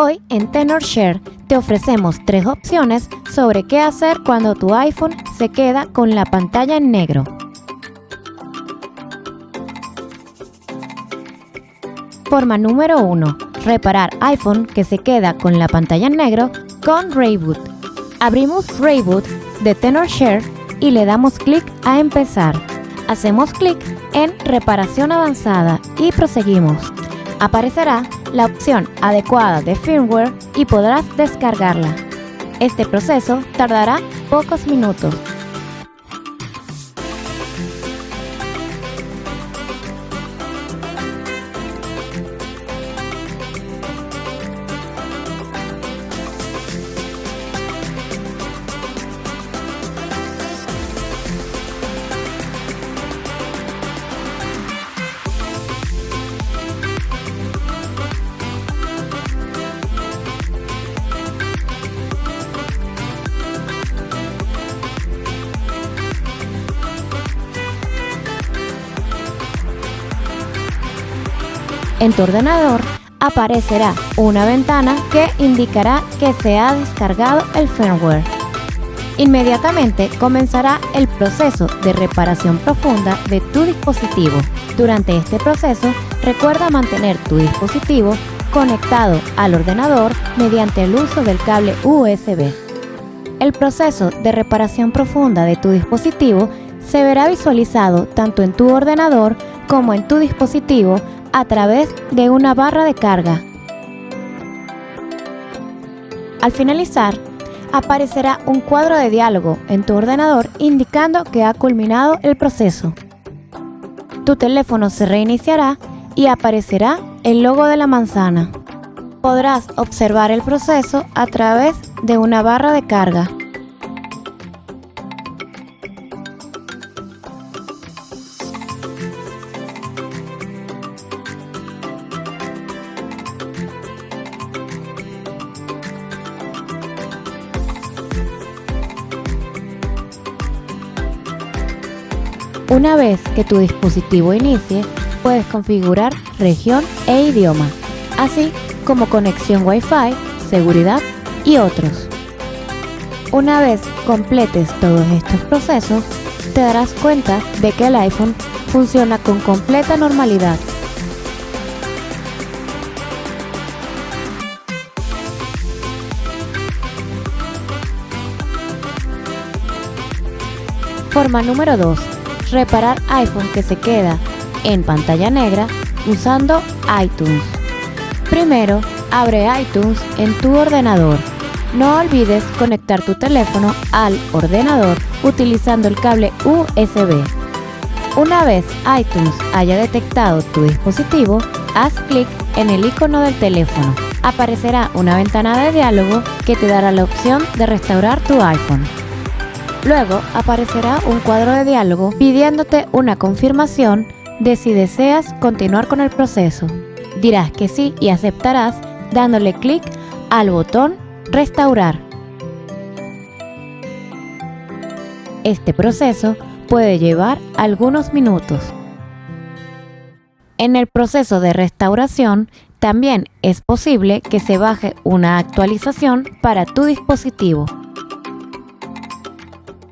Hoy en TenorShare te ofrecemos tres opciones sobre qué hacer cuando tu iPhone se queda con la pantalla en negro. Forma número 1. Reparar iPhone que se queda con la pantalla en negro con Rayboot. Abrimos Rayboot de TenorShare y le damos clic a empezar. Hacemos clic en reparación avanzada y proseguimos. Aparecerá la opción adecuada de firmware y podrás descargarla. Este proceso tardará pocos minutos. En tu ordenador aparecerá una ventana que indicará que se ha descargado el firmware. Inmediatamente comenzará el proceso de reparación profunda de tu dispositivo. Durante este proceso, recuerda mantener tu dispositivo conectado al ordenador mediante el uso del cable USB. El proceso de reparación profunda de tu dispositivo se verá visualizado tanto en tu ordenador como en tu dispositivo a través de una barra de carga. Al finalizar, aparecerá un cuadro de diálogo en tu ordenador indicando que ha culminado el proceso. Tu teléfono se reiniciará y aparecerá el logo de la manzana. Podrás observar el proceso a través de una barra de carga. Una vez que tu dispositivo inicie, puedes configurar región e idioma, así como conexión Wi-Fi, seguridad y otros. Una vez completes todos estos procesos, te darás cuenta de que el iPhone funciona con completa normalidad. Forma número 2 reparar iPhone que se queda en pantalla negra usando iTunes. Primero, abre iTunes en tu ordenador. No olvides conectar tu teléfono al ordenador utilizando el cable USB. Una vez iTunes haya detectado tu dispositivo, haz clic en el icono del teléfono. Aparecerá una ventana de diálogo que te dará la opción de restaurar tu iPhone. Luego aparecerá un cuadro de diálogo pidiéndote una confirmación de si deseas continuar con el proceso. Dirás que sí y aceptarás dándole clic al botón Restaurar. Este proceso puede llevar algunos minutos. En el proceso de restauración también es posible que se baje una actualización para tu dispositivo.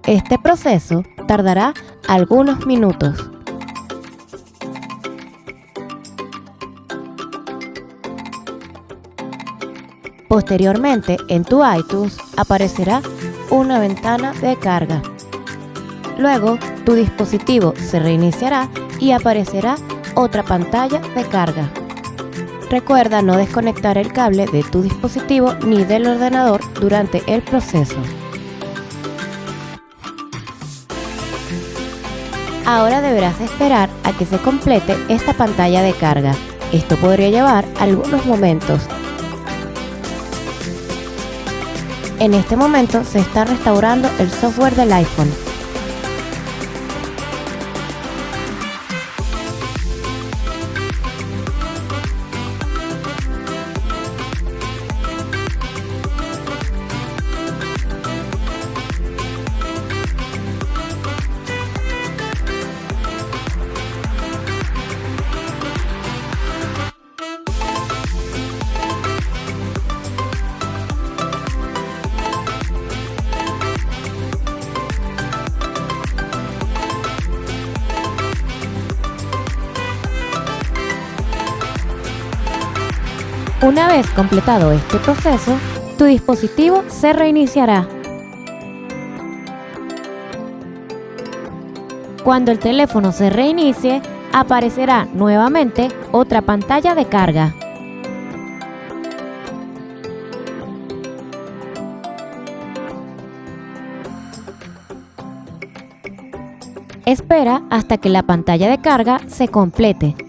Este proceso tardará algunos minutos. Posteriormente, en tu iTunes aparecerá una ventana de carga. Luego, tu dispositivo se reiniciará y aparecerá otra pantalla de carga. Recuerda no desconectar el cable de tu dispositivo ni del ordenador durante el proceso. Ahora deberás esperar a que se complete esta pantalla de carga. Esto podría llevar algunos momentos. En este momento se está restaurando el software del iPhone. Una vez completado este proceso, tu dispositivo se reiniciará. Cuando el teléfono se reinicie, aparecerá nuevamente otra pantalla de carga. Espera hasta que la pantalla de carga se complete.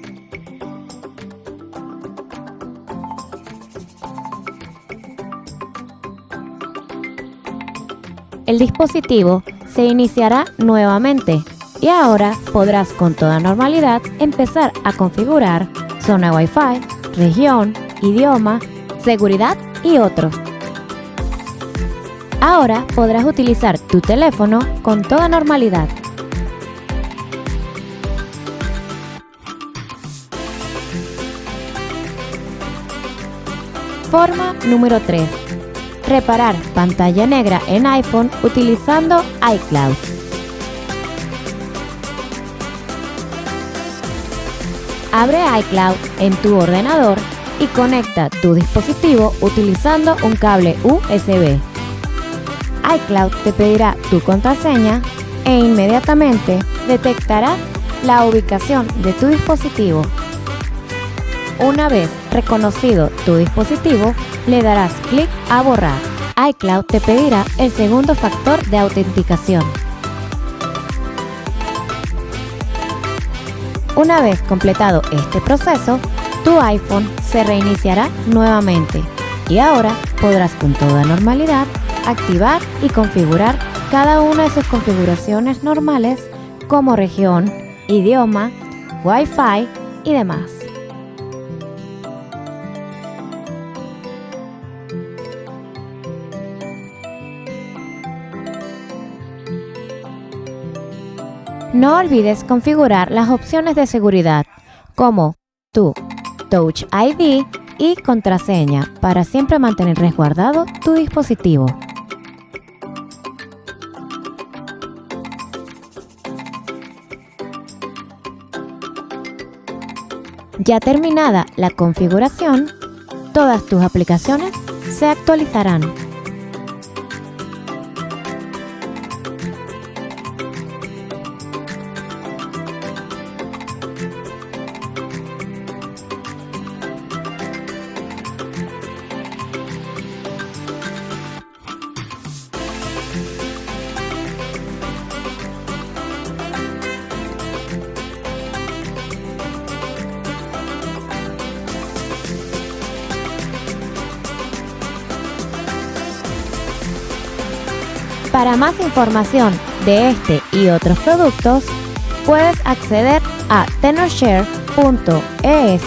El dispositivo se iniciará nuevamente y ahora podrás con toda normalidad empezar a configurar zona Wi-Fi, región, idioma, seguridad y otros. Ahora podrás utilizar tu teléfono con toda normalidad. Forma número 3. Reparar pantalla negra en iPhone utilizando iCloud. Abre iCloud en tu ordenador y conecta tu dispositivo utilizando un cable USB. iCloud te pedirá tu contraseña e inmediatamente detectará la ubicación de tu dispositivo. Una vez reconocido tu dispositivo, le darás clic a borrar. iCloud te pedirá el segundo factor de autenticación. Una vez completado este proceso, tu iPhone se reiniciará nuevamente y ahora podrás con toda normalidad activar y configurar cada una de sus configuraciones normales como región, idioma, Wi-Fi y demás. No olvides configurar las opciones de seguridad como tu Touch ID y contraseña para siempre mantener resguardado tu dispositivo. Ya terminada la configuración, todas tus aplicaciones se actualizarán. Para más información de este y otros productos, puedes acceder a tenorshare.es.